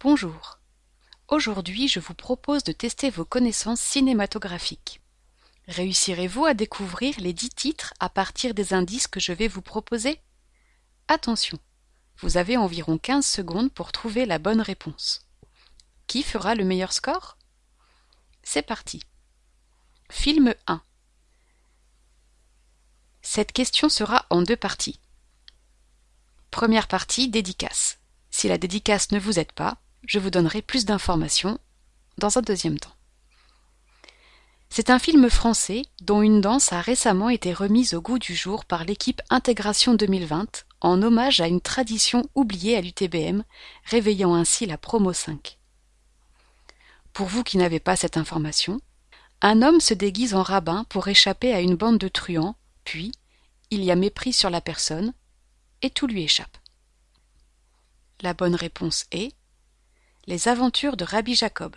Bonjour. Aujourd'hui, je vous propose de tester vos connaissances cinématographiques. Réussirez-vous à découvrir les dix titres à partir des indices que je vais vous proposer? Attention, vous avez environ 15 secondes pour trouver la bonne réponse. Qui fera le meilleur score? C'est parti. Film 1. Cette question sera en deux parties. Première partie, dédicace. Si la dédicace ne vous aide pas, je vous donnerai plus d'informations dans un deuxième temps. C'est un film français dont une danse a récemment été remise au goût du jour par l'équipe Intégration 2020 en hommage à une tradition oubliée à l'UTBM, réveillant ainsi la promo 5. Pour vous qui n'avez pas cette information, un homme se déguise en rabbin pour échapper à une bande de truands, puis il y a mépris sur la personne, et tout lui échappe. La bonne réponse est les aventures de Rabbi Jacob.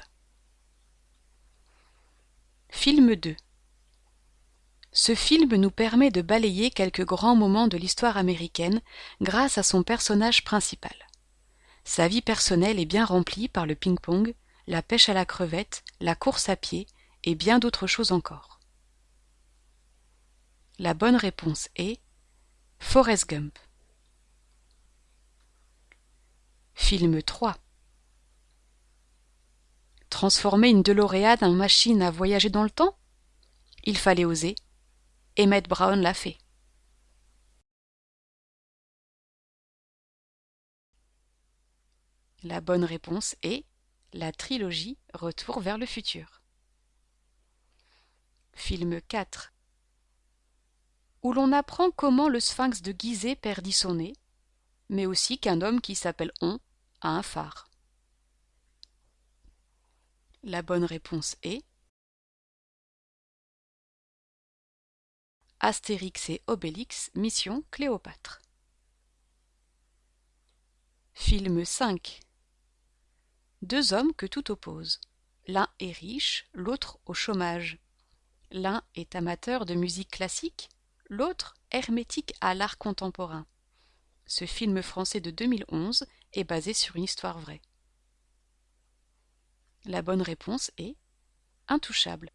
Film 2 Ce film nous permet de balayer quelques grands moments de l'histoire américaine grâce à son personnage principal. Sa vie personnelle est bien remplie par le ping-pong, la pêche à la crevette, la course à pied et bien d'autres choses encore. La bonne réponse est Forrest Gump. Film 3 Transformer une DeLorean en machine à voyager dans le temps? Il fallait oser. Emmett Brown l'a fait. La bonne réponse est la trilogie Retour vers le futur. Film 4 Où l'on apprend comment le sphinx de Gizeh perdit son nez, mais aussi qu'un homme qui s'appelle On a un phare. La bonne réponse est Astérix et Obélix, Mission Cléopâtre. Film 5 Deux hommes que tout oppose. L'un est riche, l'autre au chômage. L'un est amateur de musique classique, l'autre hermétique à l'art contemporain. Ce film français de 2011 est basé sur une histoire vraie. La bonne réponse est Intouchable.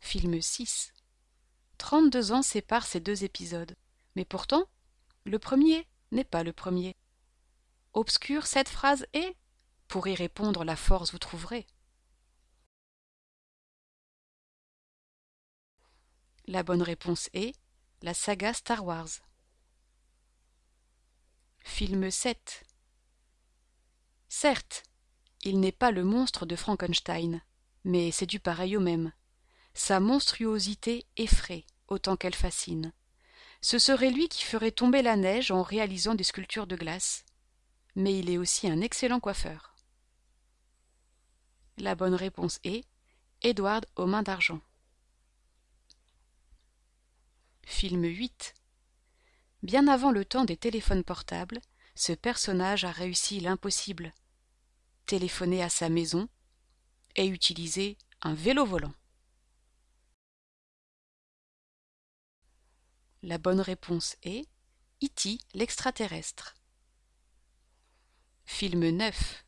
Film 6 32 ans séparent ces deux épisodes, mais pourtant, le premier n'est pas le premier. Obscure cette phrase est Pour y répondre, la force vous trouverez. La bonne réponse est la saga Star Wars. Film 7 Certes, il n'est pas le monstre de Frankenstein, mais c'est du pareil au même. Sa monstruosité effraie autant qu'elle fascine. Ce serait lui qui ferait tomber la neige en réalisant des sculptures de glace. Mais il est aussi un excellent coiffeur. La bonne réponse est Edward aux mains d'argent. Film 8 Bien avant le temps des téléphones portables, ce personnage a réussi l'impossible téléphoner à sa maison et utiliser un vélo volant. La bonne réponse est E.T. l'extraterrestre. Film 9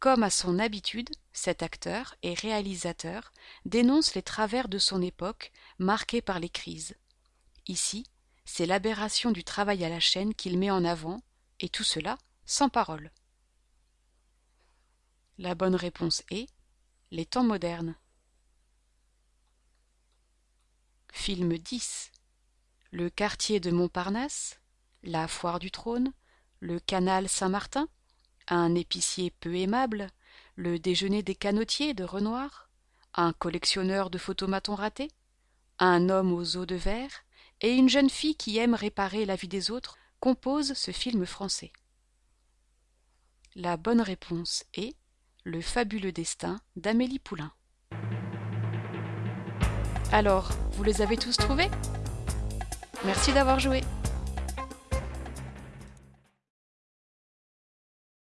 Comme à son habitude, cet acteur et réalisateur dénonce les travers de son époque marquée par les crises. Ici, c'est l'aberration du travail à la chaîne qu'il met en avant, et tout cela sans parole. La bonne réponse est les temps modernes. Film 10 Le quartier de Montparnasse, la foire du trône, le canal Saint-Martin, un épicier peu aimable, le déjeuner des canotiers de Renoir, un collectionneur de photomatons ratés, un homme aux os de verre et une jeune fille qui aime réparer la vie des autres composent ce film français. La bonne réponse est le fabuleux destin d'Amélie Poulain. Alors, vous les avez tous trouvés? Merci d'avoir joué